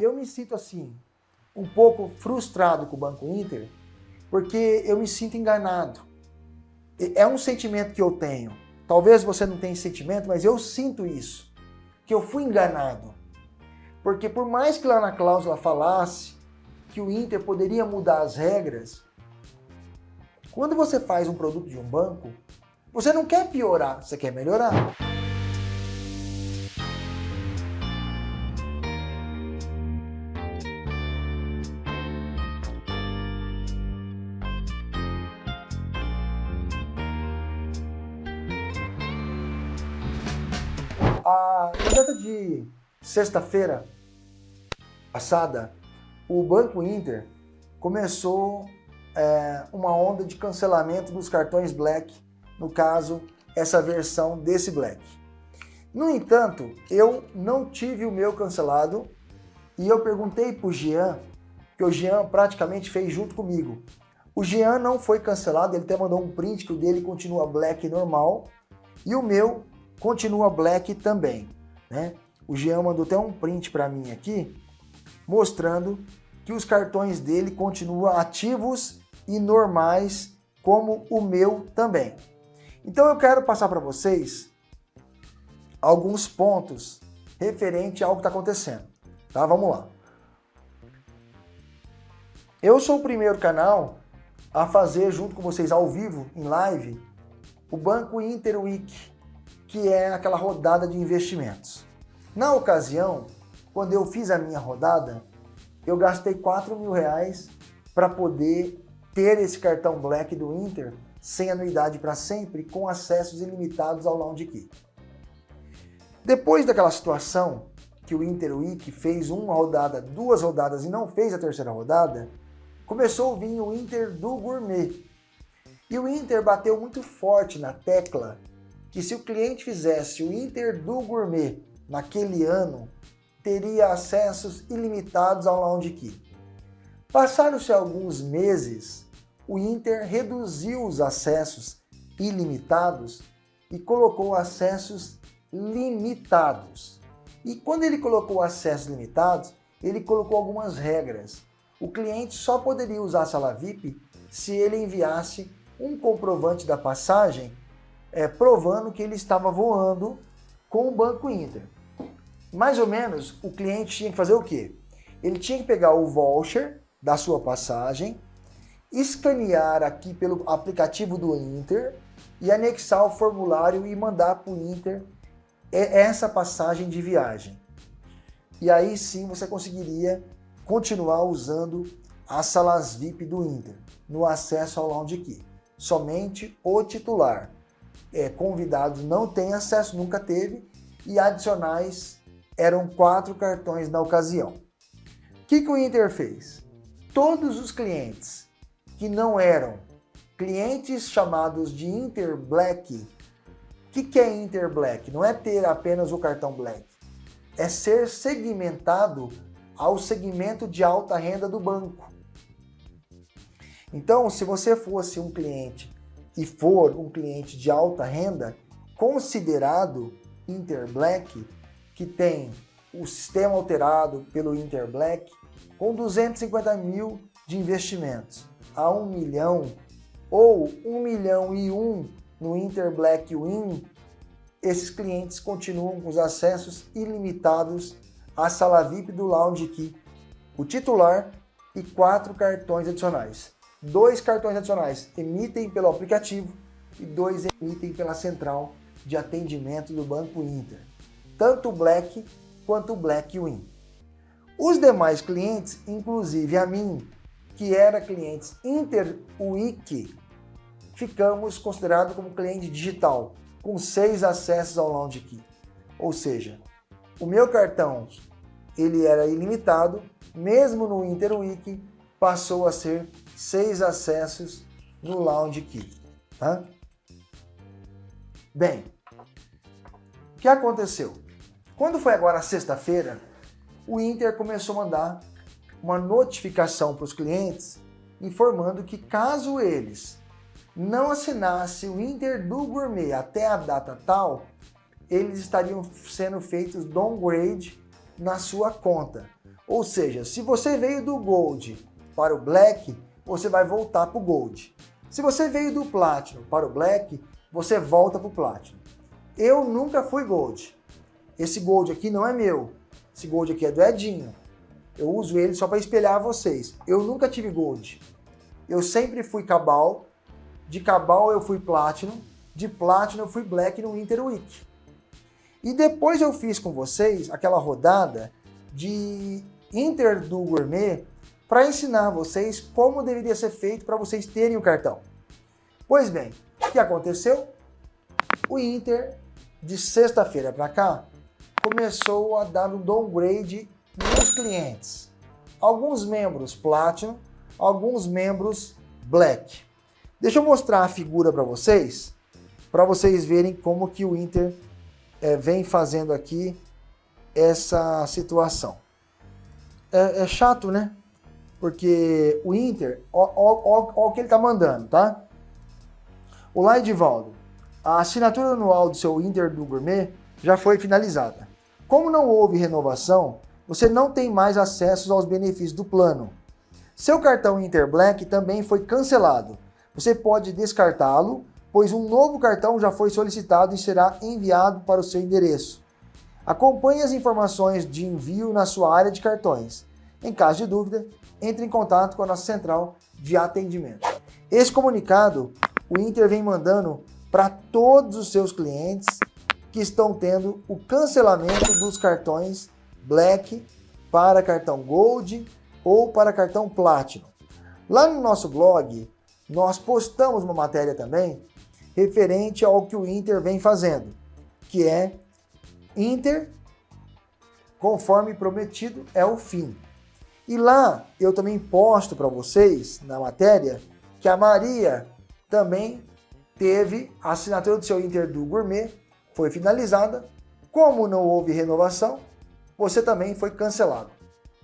Eu me sinto assim, um pouco frustrado com o Banco Inter, porque eu me sinto enganado. É um sentimento que eu tenho. Talvez você não tenha esse sentimento, mas eu sinto isso, que eu fui enganado. Porque por mais que lá na cláusula falasse que o Inter poderia mudar as regras, quando você faz um produto de um banco, você não quer piorar, você quer melhorar. Sexta-feira passada, o Banco Inter começou é, uma onda de cancelamento dos cartões Black, no caso, essa versão desse Black. No entanto, eu não tive o meu cancelado e eu perguntei para o Jean, que o Jean praticamente fez junto comigo. O Jean não foi cancelado, ele até mandou um print que o dele continua Black normal e o meu continua black também, né? O Jean mandou até um print para mim aqui, mostrando que os cartões dele continuam ativos e normais, como o meu também. Então eu quero passar para vocês alguns pontos referente ao que está acontecendo, tá? Vamos lá. Eu sou o primeiro canal a fazer junto com vocês ao vivo, em live, o Banco Interweek, que é aquela rodada de investimentos. Na ocasião, quando eu fiz a minha rodada, eu gastei 4 mil reais para poder ter esse cartão Black do Inter sem anuidade para sempre, com acessos ilimitados ao Lounge Key. Depois daquela situação que o Inter Week fez uma rodada, duas rodadas e não fez a terceira rodada, começou a vir o Inter do Gourmet. E o Inter bateu muito forte na tecla que se o cliente fizesse o Inter do Gourmet naquele ano, teria acessos ilimitados ao Lounge Key. Passaram-se alguns meses, o Inter reduziu os acessos ilimitados e colocou acessos limitados. E quando ele colocou acessos limitados, ele colocou algumas regras. O cliente só poderia usar a sala VIP se ele enviasse um comprovante da passagem é, provando que ele estava voando com o Banco Inter. Mais ou menos, o cliente tinha que fazer o quê? Ele tinha que pegar o voucher da sua passagem, escanear aqui pelo aplicativo do Inter e anexar o formulário e mandar para o Inter essa passagem de viagem. E aí sim você conseguiria continuar usando as salas VIP do Inter no acesso ao Lounge Key. Somente o titular é, convidados não têm acesso, nunca teve, e adicionais eram quatro cartões na ocasião. O que, que o Inter fez? Todos os clientes que não eram clientes chamados de Inter Black, o que, que é Inter Black? Não é ter apenas o cartão Black, é ser segmentado ao segmento de alta renda do banco. Então, se você fosse um cliente e for um cliente de alta renda, considerado Interblack, que tem o sistema alterado pelo Interblack, com 250 mil de investimentos a 1 milhão ou 1 milhão e 1 no Interblack Win, esses clientes continuam com os acessos ilimitados à sala VIP do Lounge Key, o titular e quatro cartões adicionais. Dois cartões adicionais emitem pelo aplicativo e dois emitem pela central de atendimento do Banco Inter, tanto o Black quanto o Black Win. Os demais clientes, inclusive a mim, que era clientes Inter Week, ficamos considerados como cliente digital, com seis acessos ao Lounge Key. Ou seja, o meu cartão ele era ilimitado, mesmo no Inter Week, passou a ser seis acessos no Lounge Key. Tá? Bem, o que aconteceu? Quando foi agora sexta-feira, o Inter começou a mandar uma notificação para os clientes informando que caso eles não assinassem o Inter do Gourmet até a data tal, eles estariam sendo feitos downgrade na sua conta. Ou seja, se você veio do Gold para o Black, você vai voltar para o Gold. Se você veio do Platinum para o Black, você volta para o Platinum. Eu nunca fui Gold. Esse Gold aqui não é meu. Esse Gold aqui é do Edinho. Eu uso ele só para espelhar vocês. Eu nunca tive Gold. Eu sempre fui Cabal. De Cabal eu fui Platinum. De Platinum eu fui Black no Winter Week. E depois eu fiz com vocês aquela rodada de Inter do Gourmet para ensinar vocês como deveria ser feito para vocês terem o cartão. Pois bem, o que aconteceu? O Inter, de sexta-feira para cá, começou a dar um downgrade nos clientes. Alguns membros Platinum, alguns membros Black. Deixa eu mostrar a figura para vocês, para vocês verem como que o Inter é, vem fazendo aqui essa situação. É, é chato, né? Porque o Inter, ó o que ele tá mandando, tá? O Edivaldo, a assinatura anual do seu Inter do Gourmet já foi finalizada. Como não houve renovação, você não tem mais acesso aos benefícios do plano. Seu cartão Inter Black também foi cancelado. Você pode descartá-lo, pois um novo cartão já foi solicitado e será enviado para o seu endereço. Acompanhe as informações de envio na sua área de cartões. Em caso de dúvida, entre em contato com a nossa central de atendimento. Esse comunicado o Inter vem mandando para todos os seus clientes que estão tendo o cancelamento dos cartões Black para cartão Gold ou para cartão Platinum. Lá no nosso blog, nós postamos uma matéria também referente ao que o Inter vem fazendo, que é Inter, conforme prometido, é o fim. E lá eu também posto para vocês, na matéria, que a Maria também teve a assinatura do seu Inter do Gourmet, foi finalizada. Como não houve renovação, você também foi cancelado.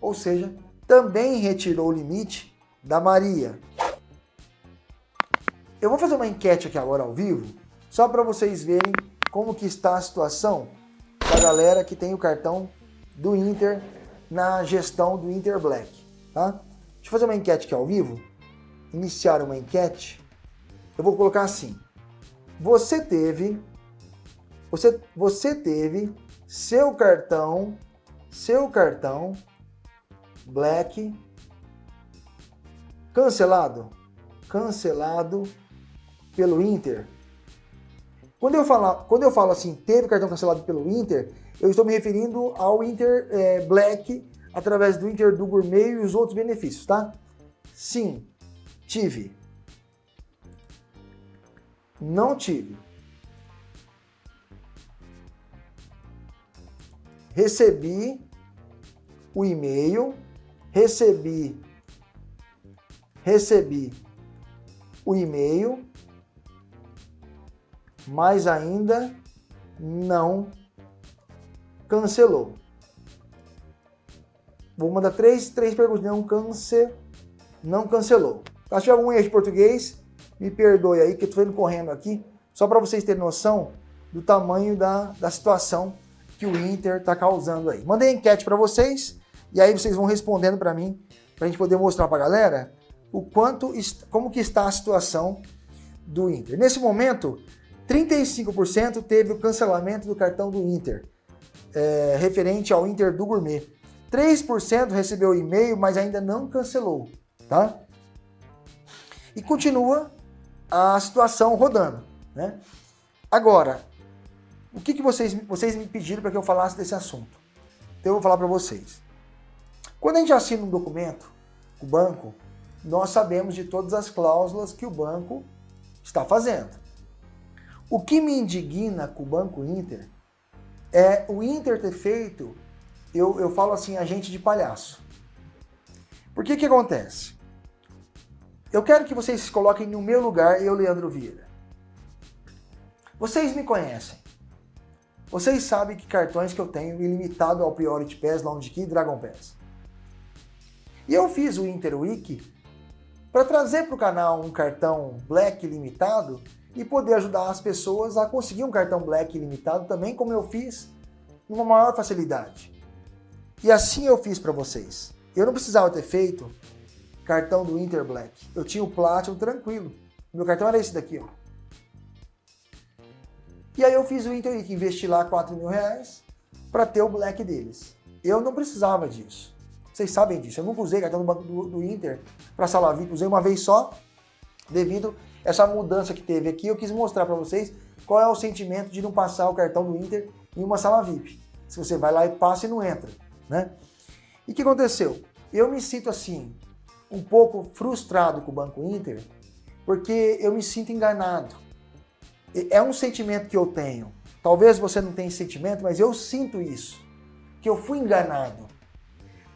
Ou seja, também retirou o limite da Maria. Eu vou fazer uma enquete aqui agora ao vivo, só para vocês verem como que está a situação da galera que tem o cartão do Inter na gestão do Inter Black, tá? Deixa eu fazer uma enquete aqui ao vivo. Iniciar uma enquete. Eu vou colocar assim. Você teve você você teve seu cartão seu cartão Black cancelado, cancelado pelo Inter. Quando eu, falo, quando eu falo assim, teve cartão cancelado pelo Inter, eu estou me referindo ao Inter é, Black através do Inter do Gourmet e os outros benefícios, tá? Sim, tive. Não tive. Recebi o e-mail, recebi, recebi o e-mail, mas ainda não cancelou. Vou mandar três, três perguntas. Não, cance, não cancelou. Se tiver algum erro de português, me perdoe aí que eu estou indo correndo aqui, só para vocês terem noção do tamanho da, da situação que o Inter está causando aí. Mandei enquete para vocês e aí vocês vão respondendo para mim, para a gente poder mostrar para a galera o quanto, como que está a situação do Inter. Nesse momento, 35% teve o cancelamento do cartão do Inter é, referente ao Inter do Gourmet. 3% recebeu e-mail, mas ainda não cancelou, tá? E continua a situação rodando, né? Agora, o que, que vocês, vocês me pediram para que eu falasse desse assunto? Então eu vou falar para vocês. Quando a gente assina um documento, o banco, nós sabemos de todas as cláusulas que o banco está fazendo. O que me indigna com o Banco Inter é o Inter ter feito, eu, eu falo assim, agente de palhaço. Por que que acontece? Eu quero que vocês se coloquem no meu lugar, eu, Leandro Vieira. Vocês me conhecem. Vocês sabem que cartões que eu tenho ilimitado ao Priority Pass, Lounge Key e Dragon Pass. E eu fiz o Inter Week para trazer para o canal um cartão Black limitado e poder ajudar as pessoas a conseguir um cartão Black ilimitado também, como eu fiz, numa maior facilidade. E assim eu fiz para vocês. Eu não precisava ter feito cartão do Inter Black. Eu tinha o Platinum tranquilo. Meu cartão era esse daqui, ó. E aí eu fiz o Inter Week, investi lá 4 mil reais para ter o Black deles. Eu não precisava disso. Vocês sabem disso. Eu nunca usei cartão do Banco do, do Inter para sala VIP. Usei uma vez só, devido a essa mudança que teve aqui. Eu quis mostrar para vocês qual é o sentimento de não passar o cartão do Inter em uma sala VIP. Se você vai lá e passa e não entra, né? E o que aconteceu? Eu me sinto assim, um pouco frustrado com o Banco Inter, porque eu me sinto enganado. É um sentimento que eu tenho. Talvez você não tenha esse sentimento, mas eu sinto isso. Que eu fui enganado.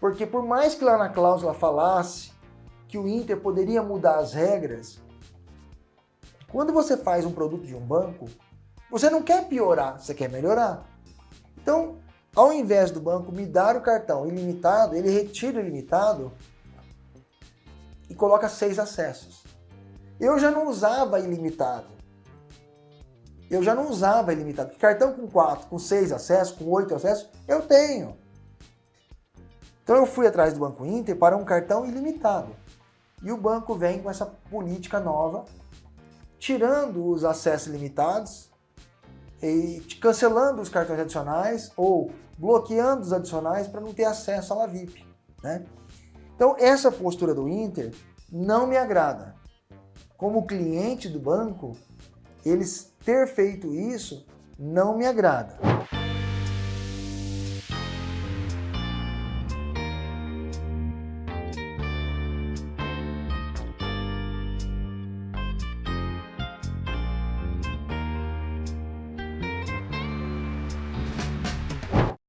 Porque por mais que lá na cláusula falasse que o Inter poderia mudar as regras, quando você faz um produto de um banco, você não quer piorar, você quer melhorar. Então, ao invés do banco me dar o cartão ilimitado, ele retira o ilimitado e coloca seis acessos. Eu já não usava ilimitado. Eu já não usava ilimitado. Cartão com quatro, com seis acessos, com oito acessos, eu tenho. Então eu fui atrás do Banco Inter para um cartão ilimitado. E o banco vem com essa política nova, tirando os acessos limitados e cancelando os cartões adicionais ou bloqueando os adicionais para não ter acesso à La VIP. Né? Então essa postura do Inter não me agrada. Como cliente do banco, eles ter feito isso não me agrada.